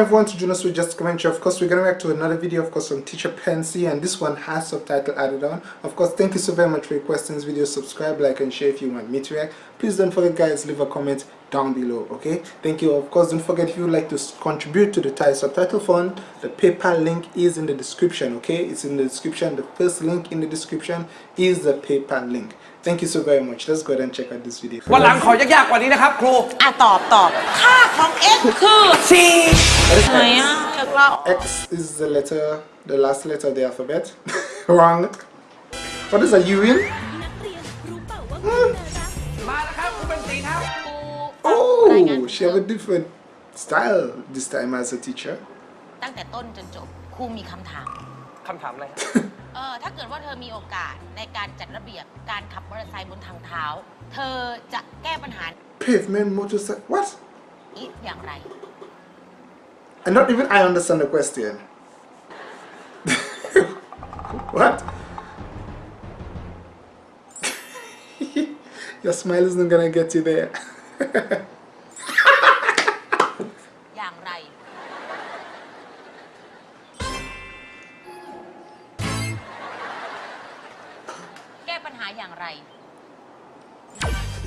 everyone to join us with Just Commentary. Of course, we're going react to another video, of course, from Teacher Pansy, and this one has subtitle added on. Of course, thank you so very much for your questions, video. Subscribe, like, and share if you want me to react. Please don't forget, guys, leave a comment down below, okay? Thank you. Of course, don't forget if you would like to contribute to the Thai Subtitle Fund, the PayPal link is in the description, okay? It's in the description. The first link in the description is the PayPal link. Thank you so very much. Let's go ahead and check out this video. วันหลังขอยากๆกว่านี้นะครับครู อ่ะตอบตอบ ค่าของ x คือ สี่ ไหนอ่ะอยากเล่า X is the letter, the last letter of the alphabet. Wrong. What is a U in? มาแล้วครับครูเป็นสีครับ Oh, she have a different style this time as a teacher. ตั้งแต่ต้นจนจบครูมีคำถาม คำถามอะไรครับ เออถ้าเกิดว่าเธอมีโอกาสในการจัดระเบียบการขับมอเตอร์ไซค์บนทางเท้า เธอจะแก้ปัญหา Pavement motorcycle. What? นี้อย่างไร And not even I understand the question. what? Your smile isn't gonna get you there. อย่างไร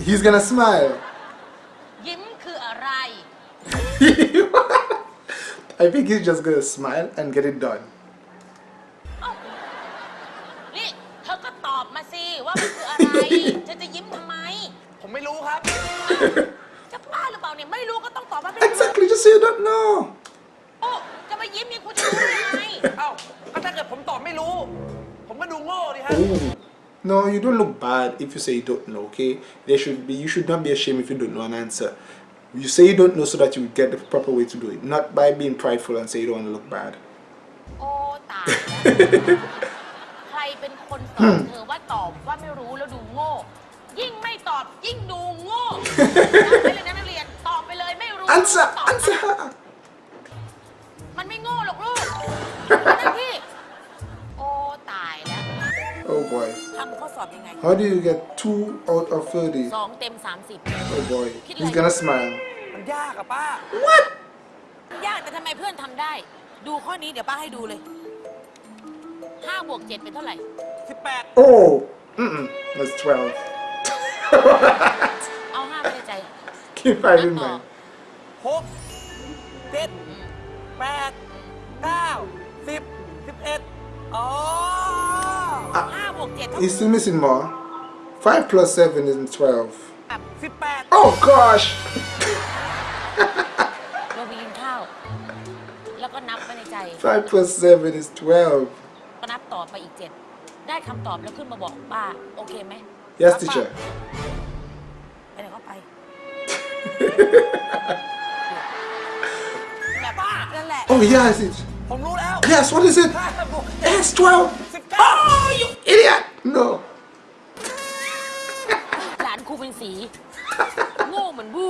He's gonna smile. ยิ้มคืออะไร I think he's just gonna smile and get it done. เอ้านี่เธอก็ตอบมาสิ ว่ามันคืออะไรฉันจะยิ้มทำไม ผมไม่รู้ครับ จะบ้าหรือเปล่าเนี่ย ไม่รู้ก็ต้องตอบว่าไม่รู้ Exactly, just say you don't know. โอ้จะมายิ้มนี่คุณจะรู้ได้ไง เอ้าก็ถ้าเกิดผมตอบไม่รู้ ผมก็ดูโง่ดิฮะ Ooh. No, you don't look bad if you say you don't know, okay? There should be you should not be ashamed if you don't know an answer. You say you don't know so that you get the proper way to do it, not by being prideful and say you don't want to look bad. โอ้ตายแล้วใครเป็นคนสอนเธอว่าตอบว่าไม่รู้แล้วดูโง่ ยิ่งไม่ตอบยิ่งดูโง่จำไว้เลยนะนักเรียนตอบไปเลยไม่รู้ Answer, ตอบ answer her. มันไม่โง่หรอกลูกมันหน้าที่โอ้ตายแล้ว Oh boy. ทำข้อสอบยังไง How do you get two out of thirty? สองเต็มสามสิบ Oh boy. He's gonna smile. มันยากอะป้ายากแต่ทำไมเพื่อนทำได้ ดูข้อนี้เดี๋ยวป้าให้ดูเลยห้าบวกเจ็ดเป็นเท่าไหร่ 18 Oh. Mm-mm. That's twelve. เอาห้าไว้ในใจ Keep five in mind. หกเจ็ดแปดเก้าสิบสิบเอ็ดอ๋อห้า He's still missing more. 5 plus 7 is 12. Oh gosh! Five plus seven is twelve. Yes, teacher. oh, yes, it. Yes, what is it? Yes, twelve. Oh, you idiot! No. หลานครูเป็นสี โง่เหมือนบู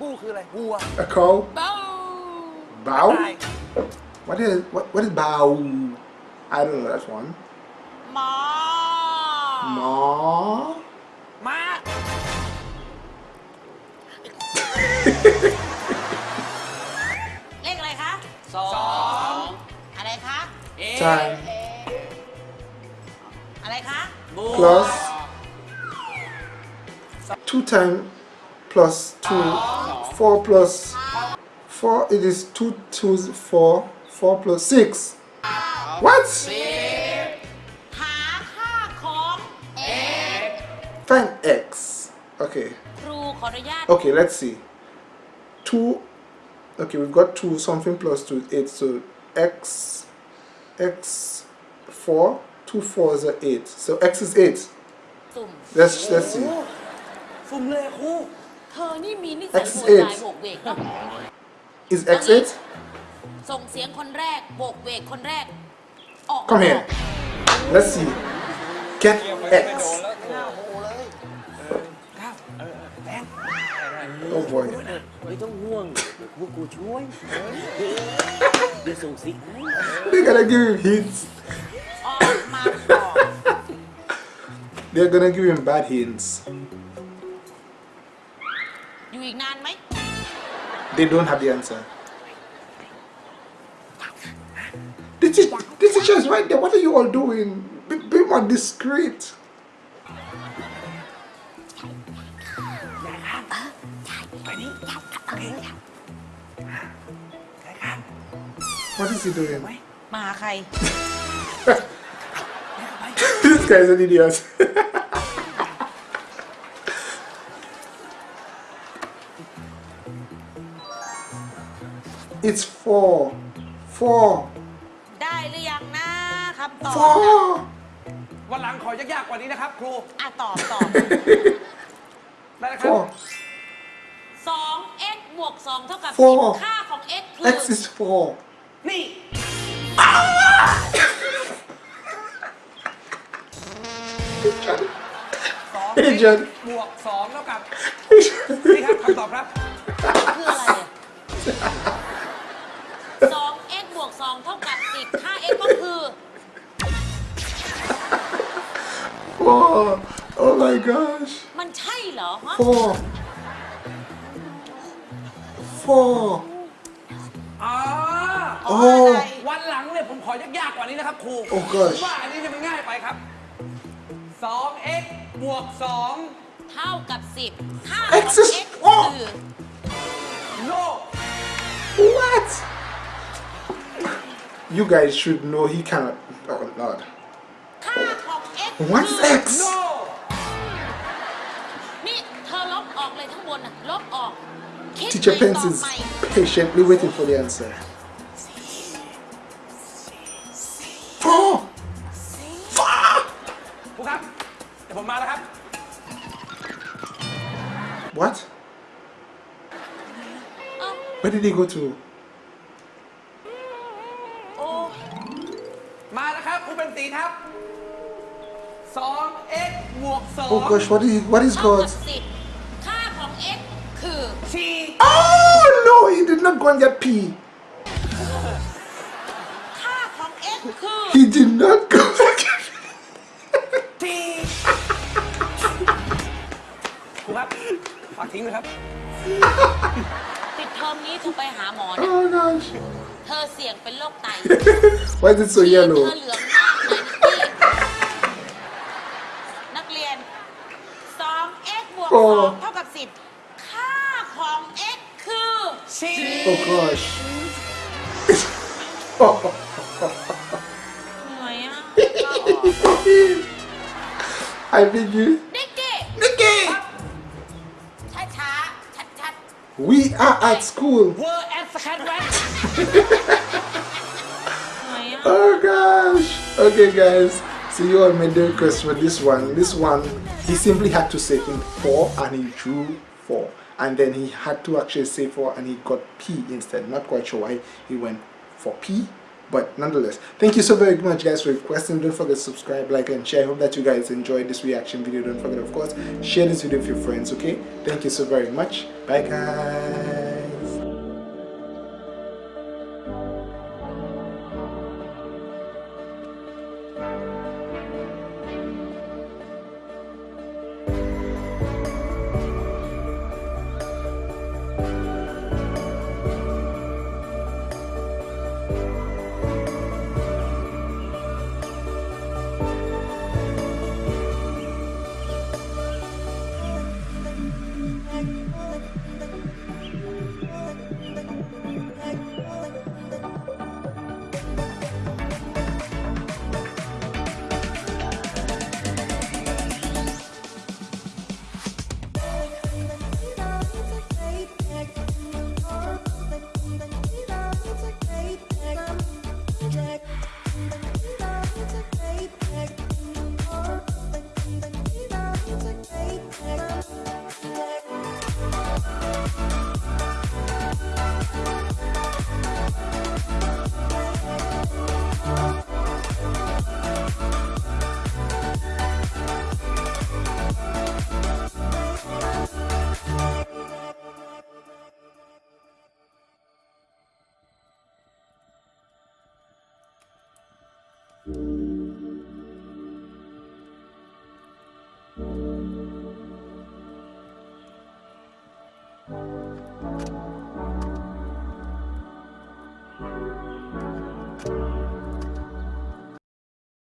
บูคืออะไรบัว A cow. เบ้า Bow. ตาย What is what? What is bow? I don't know that one. หมอ Ma. มา เลขอะไรคะสองอะไรคะ Time อะไรคะ plus two time plus two. Four plus four. It is two twos four. Four plus six. What? หาค่าของ Find x. Okay. ครูขออนุญาต Okay, let's see. Two. Okay, we've got two something plus two is eight. So x, x, four. Two fours are eight. So x is eight. สุ่ม Let's let's see. สุ่มเลยครู เธอนี่มีนิสัย X โว eight ยวายโบกเวกเนาะ Is x eight? ส่งเสียงคนแรกโบกเวกคนแรก ออก Come here. Let's see. Get x. เก้าเออเออแบง Oh boy. ไม่ต้องห่วงพวกกูช่วยเดี๋ยวส่งสิให้ They're gonna give him hints. They're gonna give him bad hints. You ignorant me? They don't have the answer. This is this is just right there. What are you all doing? Be, be more discreet. What is he doing? this guy's an idiot. it's four. Four. ได้หรือยังนะคำตอบ Four. วันหลังขอยากๆกว่านี้นะครับครู อะตอบตอบได้นะครับ Four. 2 x บวก2เท่ากับ Four 10ค่าของ x คือ X is four. นี่ สองเฮ้ยเจินบวกสองเท่ากับนี่ครับคำตอบครับ คืออะไรอะ2 x บวก2เท่ากับ10ค่า x ก็คือ Four. Oh my gosh. มันใช่เหรอฮะ Four. Four. อ๋ออ๋อโอ้อะไรวันหลังเนี่ยผมขอยากๆกว่านี้นะครับครู Oh gosh ผมว่าอันนี้จะมันง่ายไปครับ 2x บวก 2 เท่ากับ 10 ค่า X ของ is x โอ้ คือ โล What? You guys should know he cannot. Oh lord. ค่าของ x What's คือ X? โล นี่เธอลบออกเลยทั้งบนน่ะลบออก คิด Teacher ใหม่ Pence ตอบ is ใหม่ patiently waiting for the answer. What? เอ้า Where did he go to? โอ้ มาแล้วครับครูเป็นสีครับ 2x บวก Oh gosh, what is what is เท่า God? กับสิบค่าของ x คือ 2 t Oh no, he did not go and get P. ค่าของ x คือ He did not ฝากทิ้งนะครับ ปิดเทอมนี้เธอไปหาหมอนะ Oh gosh. เธอเสี่ยงเป็นโรคไต Why is it so เธอ yellow? เหลืองมากเลยนิกกี้นักเรียน 2x บวกโอ้ 2เท่ากับ 10 ค่าของ x คือ c Oh gosh. เหนื่อยอะ I beg you. We are at school. Oh, oh gosh. Okay guys. See you on my day for this one. This one, he simply had to say in 4 and he drew 4. And then he had to actually say 4 and he got P instead. Not quite sure why he went for P but nonetheless, thank you so very much guys for requesting. Don't forget to subscribe, like and share. I hope that you guys enjoyed this reaction video. Don't forget of course, share this video with your friends, okay? Thank you so very much. Bye guys.